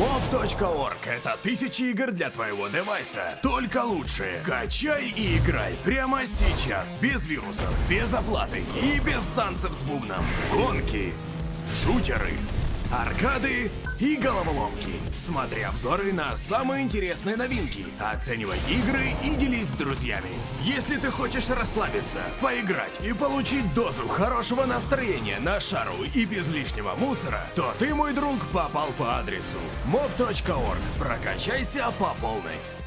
Mob.org — это тысячи игр для твоего девайса. Только лучшие. Качай и играй прямо сейчас. Без вирусов, без оплаты и без танцев с бубном. Гонки, шутеры, аркады и головоломки. Смотри обзоры на самые интересные новинки, оценивай игры и делись друзьями. Если ты хочешь расслабиться, поиграть и получить дозу хорошего настроения на шару и без лишнего мусора, то ты, мой друг, попал по адресу mob.org. Прокачайся по полной.